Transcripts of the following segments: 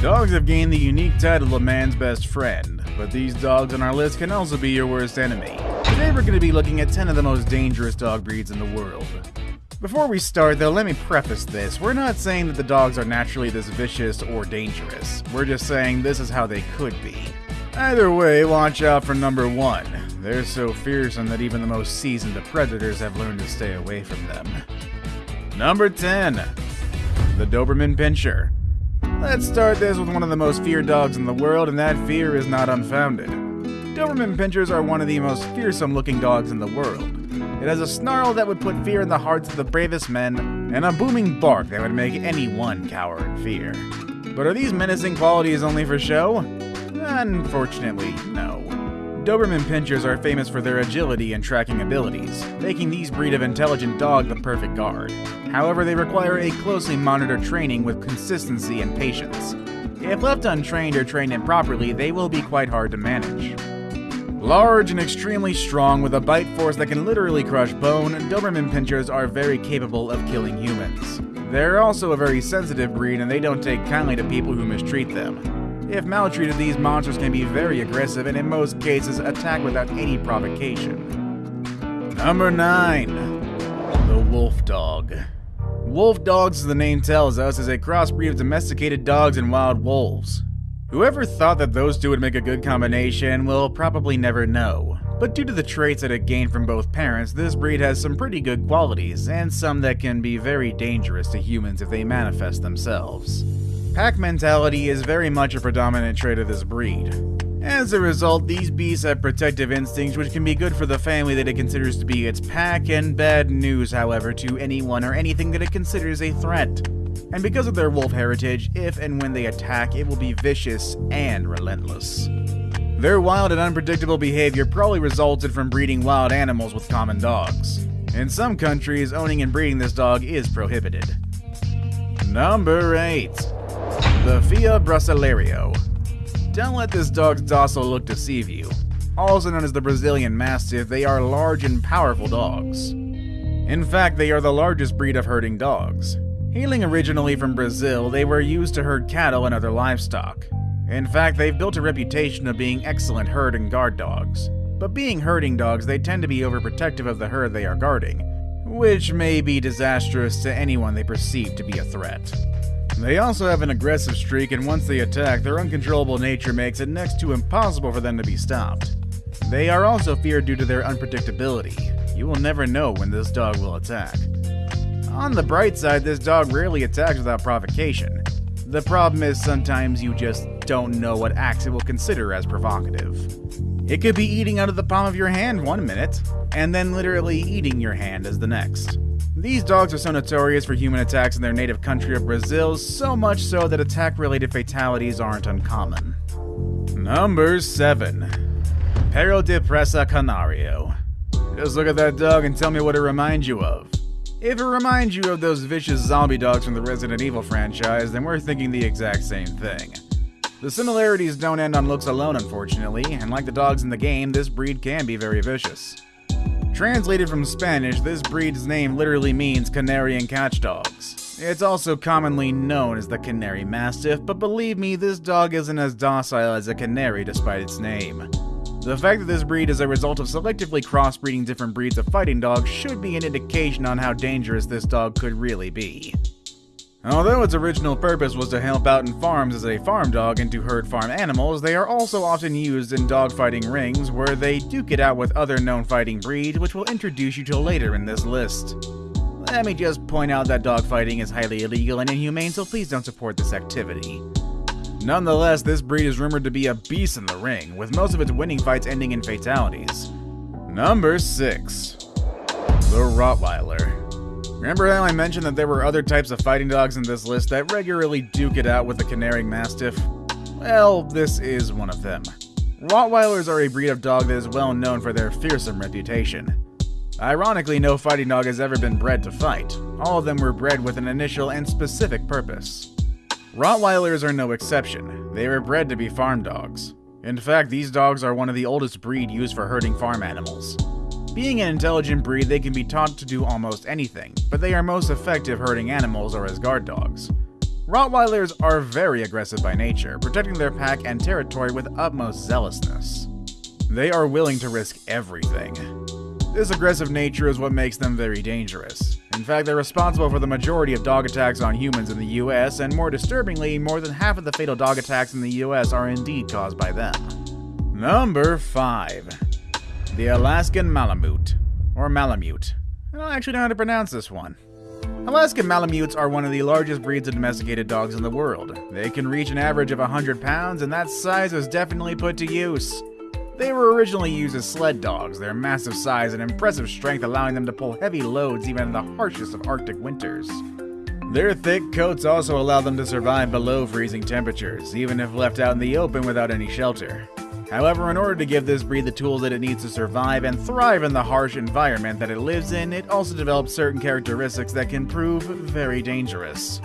Dogs have gained the unique title of man's best friend, but these dogs on our list can also be your worst enemy. Today we're going to be looking at 10 of the most dangerous dog breeds in the world. Before we start though, let me preface this. We're not saying that the dogs are naturally this vicious or dangerous. We're just saying this is how they could be. Either way, watch out for number one. They're so fearsome that even the most seasoned of predators have learned to stay away from them. Number 10. The Doberman Pinscher. Let's start this with one of the most feared dogs in the world, and that fear is not unfounded. Doberman Pinschers are one of the most fearsome looking dogs in the world. It has a snarl that would put fear in the hearts of the bravest men, and a booming bark that would make anyone cower in fear. But are these menacing qualities only for show? Unfortunately, no. Doberman Pinschers are famous for their agility and tracking abilities, making these breed of intelligent dog the perfect guard. However, they require a closely monitored training with consistency and patience. If left untrained or trained improperly, they will be quite hard to manage. Large and extremely strong with a bite force that can literally crush bone, Doberman Pinschers are very capable of killing humans. They're also a very sensitive breed and they don't take kindly to people who mistreat them. If maltreated, these monsters can be very aggressive and in most cases attack without any provocation. Number 9. The Wolf Dog. Wolf dogs, as the name tells us, is a crossbreed of domesticated dogs and wild wolves. Whoever thought that those two would make a good combination will probably never know. But due to the traits that it gained from both parents, this breed has some pretty good qualities, and some that can be very dangerous to humans if they manifest themselves. Pack mentality is very much a predominant trait of this breed. As a result, these beasts have protective instincts which can be good for the family that it considers to be its pack, and bad news, however, to anyone or anything that it considers a threat. And because of their wolf heritage, if and when they attack, it will be vicious and relentless. Their wild and unpredictable behavior probably resulted from breeding wild animals with common dogs. In some countries, owning and breeding this dog is prohibited. Number 8. The Fila Brasileiro. Don't let this dog's docile look deceive you. Also known as the Brazilian Mastiff, they are large and powerful dogs. In fact, they are the largest breed of herding dogs. Hailing originally from Brazil, they were used to herd cattle and other livestock. In fact, they've built a reputation of being excellent herd and guard dogs. But being herding dogs, they tend to be overprotective of the herd they are guarding, which may be disastrous to anyone they perceive to be a threat. They also have an aggressive streak, and once they attack, their uncontrollable nature makes it next to impossible for them to be stopped. They are also feared due to their unpredictability. You will never know when this dog will attack. On the bright side, this dog rarely attacks without provocation. The problem is sometimes you just don't know what acts it will consider as provocative. It could be eating out of the palm of your hand one minute, and then literally eating your hand as the next. These dogs are so notorious for human attacks in their native country of Brazil, so much so that attack related fatalities aren't uncommon. Number 7. Perro de Presa Canario. Just look at that dog and tell me what it reminds you of. If it reminds you of those vicious zombie dogs from the Resident Evil franchise, then we're thinking the exact same thing. The similarities don't end on looks alone, unfortunately, and like the dogs in the game, this breed can be very vicious. Translated from Spanish, this breed's name literally means Canarian catchdogs. It's also commonly known as the Canary Mastiff, but believe me, this dog isn't as docile as a canary despite its name. The fact that this breed is a result of selectively crossbreeding different breeds of fighting dogs should be an indication on how dangerous this dog could really be. Although its original purpose was to help out in farms as a farm dog and to herd farm animals, they are also often used in dogfighting rings where they duke it out with other known fighting breeds, which we'll introduce you to later in this list. Let me just point out that dogfighting is highly illegal and inhumane, so please don't support this activity. Nonetheless, this breed is rumored to be a beast in the ring, with most of its winning fights ending in fatalities. Number 6. The Rottweiler. Remember how I mentioned that there were other types of fighting dogs in this list that regularly duke it out with the Canary Mastiff? Well, this is one of them. Rottweilers are a breed of dog that is well known for their fearsome reputation. Ironically, no fighting dog has ever been bred to fight. All of them were bred with an initial and specific purpose. Rottweilers are no exception. They were bred to be farm dogs. In fact, these dogs are one of the oldest breed used for herding farm animals. Being an intelligent breed, they can be taught to do almost anything, but they are most effective herding animals or as guard dogs. Rottweilers are very aggressive by nature, protecting their pack and territory with utmost zealousness. They are willing to risk everything. This aggressive nature is what makes them very dangerous. In fact, they're responsible for the majority of dog attacks on humans in the US, and more disturbingly, more than half of the fatal dog attacks in the US are indeed caused by them. Number 5. The Alaskan Malamute, or Malamute. I don't actually know how to pronounce this one. Alaskan Malamutes are one of the largest breeds of domesticated dogs in the world. They can reach an average of 100 pounds, and that size was definitely put to use. They were originally used as sled dogs, their massive size and impressive strength allowing them to pull heavy loads even in the harshest of Arctic winters. Their thick coats also allow them to survive below freezing temperatures, even if left out in the open without any shelter. However, in order to give this breed the tools that it needs to survive and thrive in the harsh environment that it lives in, it also develops certain characteristics that can prove very dangerous.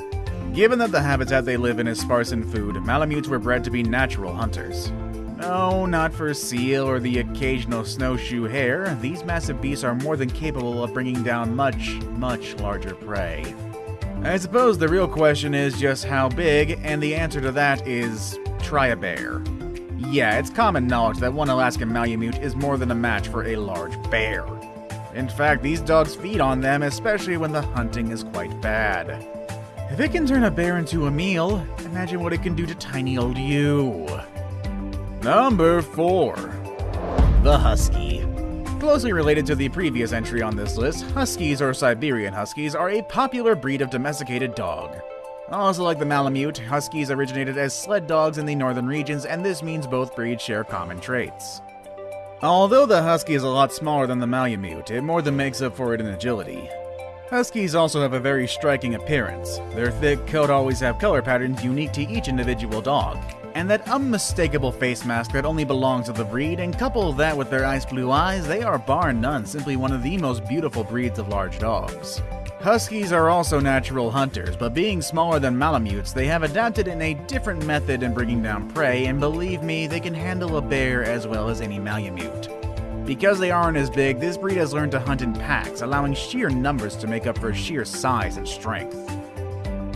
Given that the habitat they live in is sparse in food, Malamutes were bred to be natural hunters. No, not for seal or the occasional snowshoe hare, these massive beasts are more than capable of bringing down much, much larger prey. I suppose the real question is just how big, and the answer to that is try a bear. Yeah, it's common knowledge that one Alaskan Malamute is more than a match for a large bear. In fact, these dogs feed on them, especially when the hunting is quite bad. If it can turn a bear into a meal, imagine what it can do to tiny old you. Number 4. The Husky. Closely related to the previous entry on this list, Huskies or Siberian Huskies are a popular breed of domesticated dog. Also like the Malamute, Huskies originated as sled dogs in the northern regions, and this means both breeds share common traits. Although the Husky is a lot smaller than the Malamute, it more than makes up for it in agility. Huskies also have a very striking appearance. Their thick coat always have color patterns unique to each individual dog, and that unmistakable face mask that only belongs to the breed, and couple that with their ice blue eyes, they are bar none simply one of the most beautiful breeds of large dogs. Huskies are also natural hunters, but being smaller than Malamutes, they have adapted in a different method in bringing down prey, and believe me, they can handle a bear as well as any Malamute. Because they aren't as big, this breed has learned to hunt in packs, allowing sheer numbers to make up for sheer size and strength.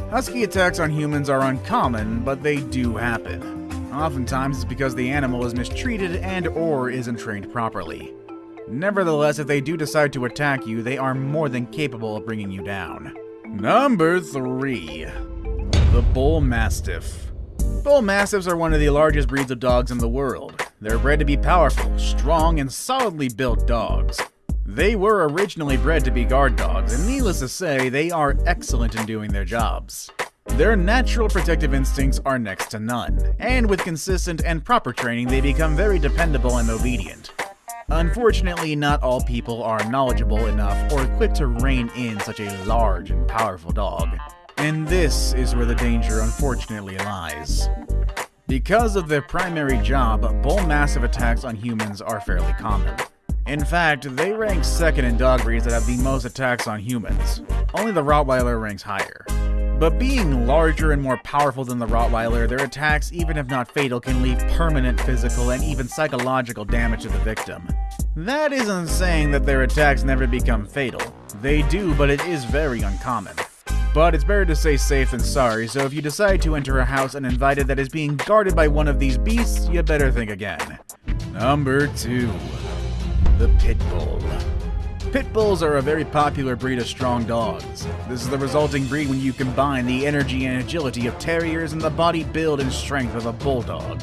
Husky attacks on humans are uncommon, but they do happen. Oftentimes it's because the animal is mistreated and or isn't trained properly. Nevertheless, if they do decide to attack you, they are more than capable of bringing you down. Number 3. The Bull Mastiff. Bull Mastiffs are one of the largest breeds of dogs in the world. They're bred to be powerful, strong, and solidly built dogs. They were originally bred to be guard dogs, and needless to say, they are excellent in doing their jobs. Their natural protective instincts are next to none, and with consistent and proper training, they become very dependable and obedient. Unfortunately, not all people are knowledgeable enough or equipped to rein in such a large and powerful dog. And this is where the danger unfortunately lies. Because of their primary job, bull mastiff attacks on humans are fairly common. In fact, they rank second in dog breeds that have the most attacks on humans. Only the Rottweiler ranks higher. But being larger and more powerful than the Rottweiler, their attacks, even if not fatal, can leave permanent physical and even psychological damage to the victim. That isn't saying that their attacks never become fatal. They do, but it is very uncommon. But it's better to say safe than sorry, so if you decide to enter a house uninvited that is being guarded by one of these beasts, you better think again. Number 2. The Pit Bull. Pit bulls are a very popular breed of strong dogs. This is the resulting breed when you combine the energy and agility of terriers and the body build and strength of a bulldog.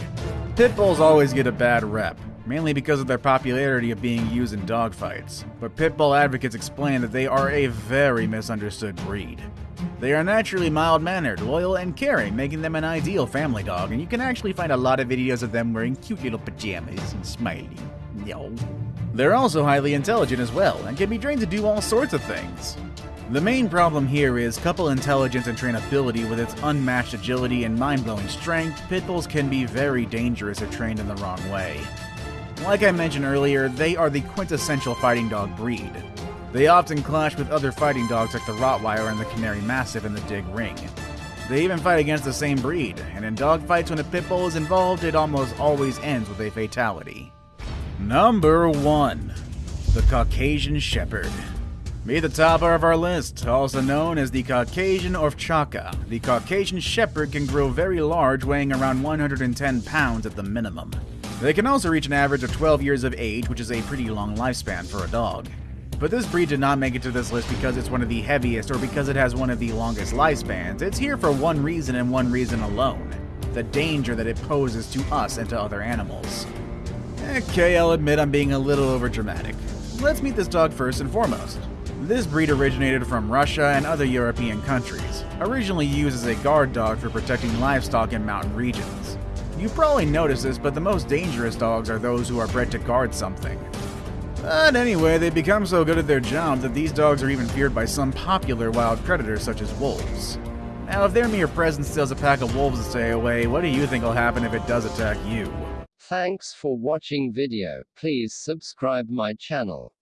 Pit bulls always get a bad rep, mainly because of their popularity of being used in dogfights. But pit bull advocates explain that they are a very misunderstood breed. They are naturally mild mannered, loyal, and caring, making them an ideal family dog, and you can actually find a lot of videos of them wearing cute little pajamas and smiling. Yo. They're also highly intelligent as well, and can be trained to do all sorts of things. The main problem here is couple intelligence and trainability with its unmatched agility and mind-blowing strength, Pitbulls can be very dangerous if trained in the wrong way. Like I mentioned earlier, they are the quintessential fighting dog breed. They often clash with other fighting dogs like the Rottweiler and the Canary Mastiff in the dig ring. They even fight against the same breed, and in dogfights when a pit bull is involved, it almost always ends with a fatality. Number 1. The Caucasian Shepherd. Meet the topper of our list, also known as the Caucasian Ovcharka. The Caucasian Shepherd can grow very large, weighing around 110 pounds at the minimum. They can also reach an average of 12 years of age, which is a pretty long lifespan for a dog. But this breed did not make it to this list because it's one of the heaviest or because it has one of the longest lifespans. It's here for one reason and one reason alone the danger that it poses to us and to other animals. Okay, I'll admit I'm being a little overdramatic. Let's meet this dog first and foremost. This breed originated from Russia and other European countries, originally used as a guard dog for protecting livestock in mountain regions. You probably noticed this, but the most dangerous dogs are those who are bred to guard something. But anyway, they become so good at their job that these dogs are even feared by some popular wild predators such as wolves. Now, if their mere presence tells a pack of wolves to stay away, what do you think will happen if it does attack you? Thanks for watching video. Please subscribe my channel.